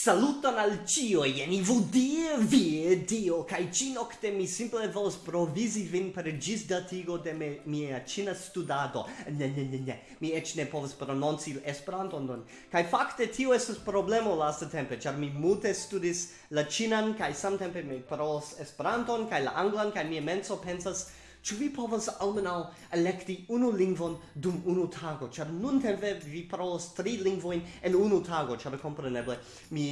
Saluton al cio, jeni vu die, vie, dio, kai ci nocte mi simple volos provisi vin per gis datigo de me, mia cina studado. Ne, ne, ne, ne, mi ec ne povos prononci esperanton don. Kai fakte tio estes problemo lasta tempe, char mi mute studis la cinan, kai samtempe mi parolos esperanton, kai la anglan, kai mia menso pensas Ĉu vi povas almenaŭ elekti unu lingvon dum unu tago? Ĉar nuntempe vi parolas tri lingvojn en unu tago, ĉar kompreneble mi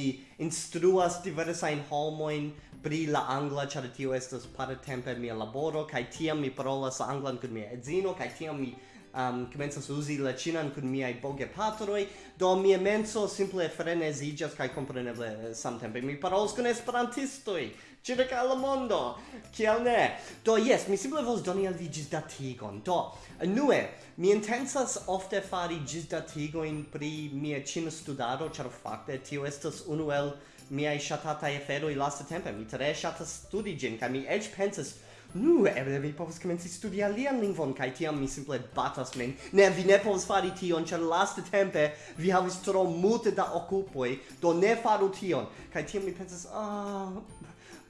instruas diversajn homojn pri la angla, ĉar tio estas partempe mia laboro, kaj tiam mi parolas la anglan kun mia edzino, kaj tiam mi um, comenzas uzi la chinan kun miai boge patroi, do mi menso simple frenezigas kai compreneble samtempe mi parols kun esperantistoi, circa la mondo, kiel ne? Do yes, mi simple vos doni al vi gisdatigon, do, nue, mi intensas ofte fari gisdatigoin pri mia cina studado, char facte tio estas unu el miai shatatai aferoi lasta tempe, mi tre shatas studi gin, ca mi ec pensas Nu, eble vi povas komenci studi alian lingvon, kaj tiam mi simple batas min. Ne, vi ne povas fari tion, ĉar laste tempe vi havis tro multe da okupoj, do ne faru tion. Kaj tiam mi pensas, ah,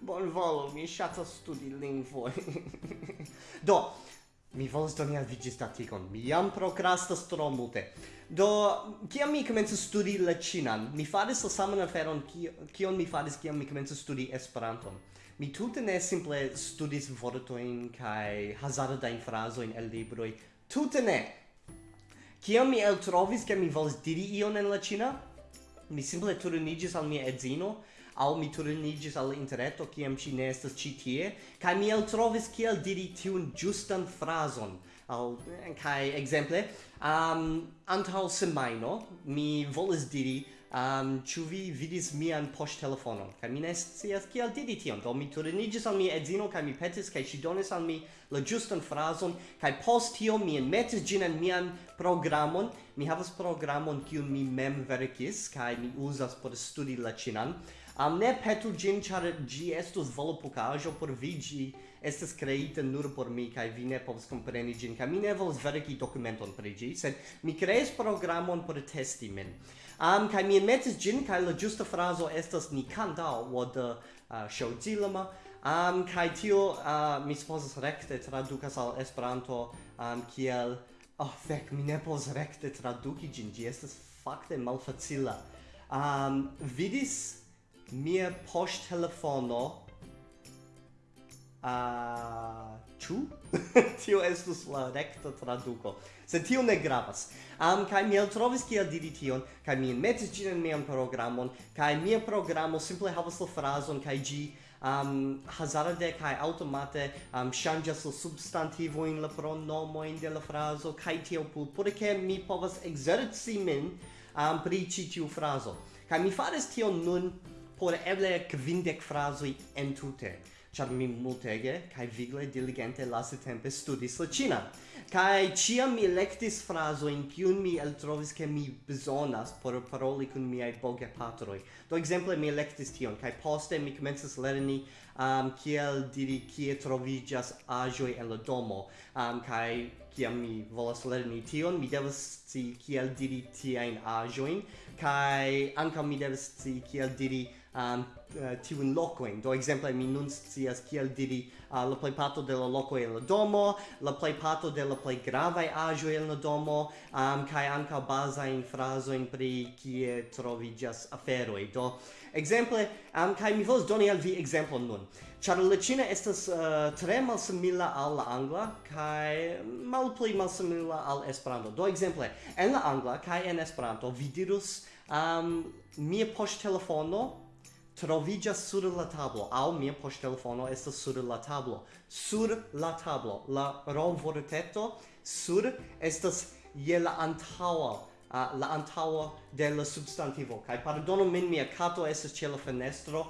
bonvolu, mi ŝatas studi lingvoj. do, Mi volas doni al vi ĝisdatigon. Mi jam prokrastas tro multe. Do, kiam mi komencis studi la ĉinan, mi faris la saman aferon kion mi faris kiam mi komencis studi Esperanton. Mi tutte ne simple studis vortojn in fraso in el libroj. tutte ne! Kiam mi eltrovis ke mi volis diri ion en la Ĉina, mi simple turnigis al mia edzino al mi turnigis al interneto kiam ci ne estas ci tie kai mi eltrovis kiel diri tiun justan frason al eh, kai exemple um, antaŭ semaino mi volis diri um, ĉu vi vidis mian poŝtelefonon? Kaj mi ne scias al diri tion. Do mi turniĝis al mia edzino kaj mi petis kaj ŝi donis al mi la ĝustan frazon kaj post tio mi enmetis ĝin en mian programon. Mi havas programon kiun mi mem verkis kaj mi uzas por studi la ĉinan. Am ne petu gin, char gi estus volopucajo por vi gi estes creita nur por mi, kai vi ne povas compreni gin, kai mi ne volas verki documenton pri gi, sed mi kreis programon por testi min. Am, kai mi metis gin, kai la giusta fraso estas ni wo the uh, showzilama, am, kai tio uh, mi supposas recte traducas al Esperanto am, kiel, oh, fec, mi ne povas recte traduci gin, gi estes facte malfacila. Um, vidis mia poŝtelefono a uh, chu tio estus la recta traduco se tio ne gravas am um, kaj mi eltrovis kiel diri tion kai mi metis gin en mian programon kai mia programo simple havas la frazon kai gi um, hazarde kai automate um, changas la substantivo in la pronomo in de la frazo kai tio pu por ke mi povas exerci min um, pri ci tiu frazo. Kai mi faris tion nun por eble kvindek frazoj entute ĉar mi multege kaj vigle diligente lastatempe studis la ĉina kaj ĉiam mi elektis frazojn kiun mi eltrovis ke mi bezonas por paroli kun miaj bogepatroj do ekzemple mi elektis tion kaj poste mi komencis lerni um, kiel diri kie troviĝas aĵoj en la domo. Um, kaj kiam mi volas lerni tion mi devas sci kiel diri tiajn aĵojn kaj ankaŭ mi devas sci kiel diri um, uh, tiun locoin. Do exemple mi nun scias kiel diri uh, la plej parto de la loco en la domo, la plej parto de la plej gravaj ajo en la domo, um, kaj in frazo in pri kie troviĝas afero Do Exemple, um, kai mi vos doni al vi exemplon nun. char la china estas uh, tre malsimila al la angla kaj malpli malsimila al Esperanto. Do exemple, en la angla kaj en Esperanto vi dirus um, mia poŝtelefono trovigas sur la tablo. Au mia poŝtelefono estas sur la tablo. Sur la tablo. La ronvorteto sur estas je la antaŭa uh, la antaŭa de la substantivo. Kaj pardonu min mia kato estas ĉe la fenestro.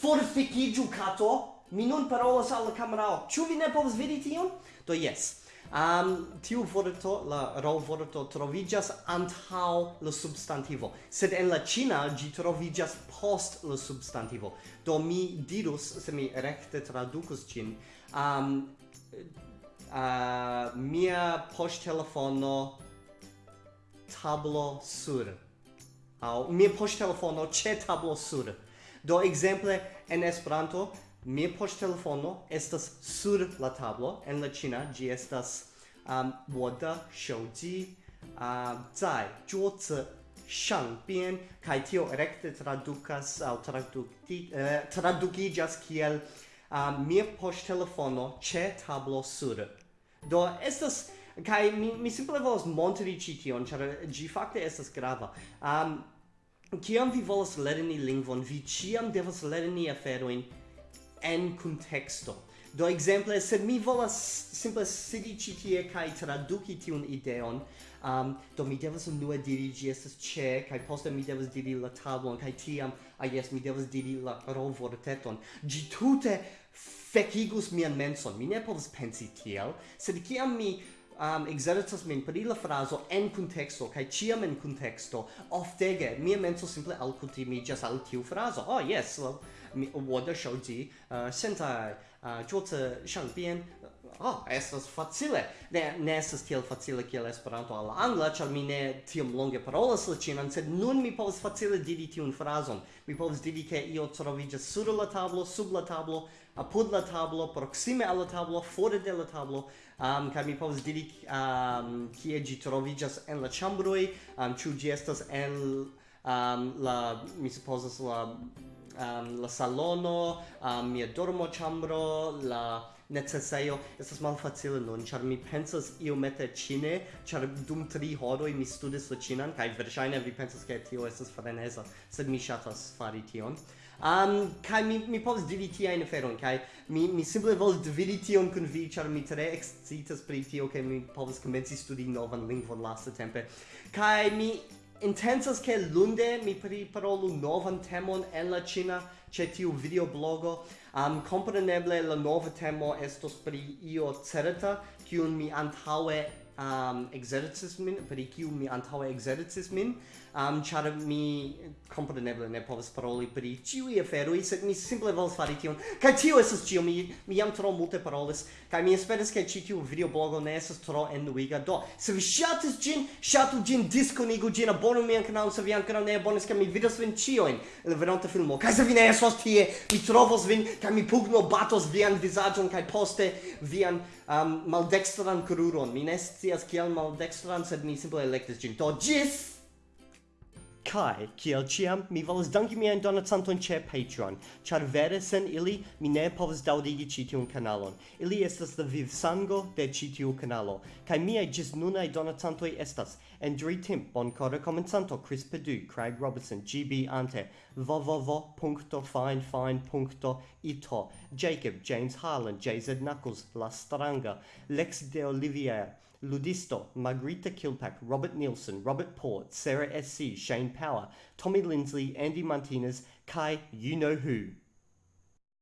Forfikiĝu kato! Mi nun parolas al la kamerao. Ĉu vi ne povas vidi tion? Do jes um, tiu vorto, la rau vorto, trovigas antau la substantivo, sed en la Cina gi trovigas post la substantivo. Do mi dirus, se mi recte traducus cin, um, uh, mia poŝtelefono tablo sur. Au mia poŝtelefono che tablo sur. Do exemple, en Esperanto mia post telefono estas sur la tablo en la china gi estas um 我的手机啊在桌子上边kai tio recte traducas au traducti uh, traducigas kiel um, mia post telefono che tablo sur do estas kai mi mi simple volas montri ci tion char gi fakte estas grava um kiam vi volas lerni lingvon vi ciam devas lerni aferoin en contexto. Do exemple, se mi volas simple sidi ĉi tie kaj traduki tiun ideon, um, do mi devas unue diri ĝi estas ĉe kaj poste mi devas diri la tablon kaj tiam ah, jes mi devas diri la rovorteton. Ĝi tute fekigus mian menson. Mi ne povas pensi tiel, sed kiam mi um, exercitas min pri la fraso en contexto kaj ciam en contexto. Oftege mia menso simple alkutimiĝas al tiu frazo. Oh yes well, mi, 我的手机呃现在呃桌子上边 oh, estas facile. Ne, ne estas tiel facile kiel Esperanto al angla, ĉar mi ne tiom longe parolas la ĉinan, sed nun mi povas facile diri tiun frazon. Mi povas diri ke io troviĝas sur la tablo, sub la tablo, apud la tablo, proksime al la tablo, fore de la tablo, um, kaj mi povas diri um, kie ĝi troviĝas en la ĉambroj, um, ĉu ĝi estas en um, la, mi supozas la um, la salono, um, mia dormo ĉambro, la necesejo estas malfacile nun, ĉar mi pensas iomete ĉine, ĉar dum tri horoj mi studis la ĉinan kaj verŝajne vi pensas ke tio estas freneza, sed mi ŝatas fari tion. Um, kai mi, mi povas dividi ein feron kai mi, mi simple volas dividi tion kun vi, char mi tre excitas pri tio, ke mi povas komenci studi novan lingvon lastatempe. kai mi Intensas che lunde mi priparolu novan temon en la Cina che tiu videoblogo. Um, compreneble la nova temo estos pri io certa, kiun mi antaue um, exercises min, pri kiu mi antaue exercises min um, char mi compreneble ne povas paroli pri ciui aferoi, sed mi simple volas fari tion. Kaj tio estas ĉio mi, mi jam tro multe parolis, kaj mi esperas ke ĉi tiu videoblogo ne estas tro enuiga Do, se vi ŝatis ĝin, ŝatu ĝin, diskonigu ĝin, abonu mian kanalon, se vi ankoraŭ ne abonis, kaj mi vidos vin ĉiujn en la venonta filmo. Kaj se vi ne estos tie, mi trovos vin, kaj mi pugno batos vian vizaĝon kaj poste vian um, maldekstran kruron. Mi ne scias kiel maldekstran, sed mi simple elektis ĝin. Do, ĝis! Kai, kiel ciam, mi volas danki mian donacanton ce Patreon, char vere sen ili mi ne povas daudigi citiun kanalon. Ili estas la viv sango de citiu kanalo, kai miai gis nunai donacantoi estas Andrew Timp, Boncora Comensanto, Chris Perdue, Craig Robertson, GB Ante, www.finefine.ito, Jacob, James Harlan, JZ Knuckles, La Stranga, Lex de Olivier, Ludisto, Margarita Kilpack, Robert Nielsen, Robert Port, Sarah S.C., Shane Power, Tommy Lindsley, Andy Martinez, Kai You Know Who.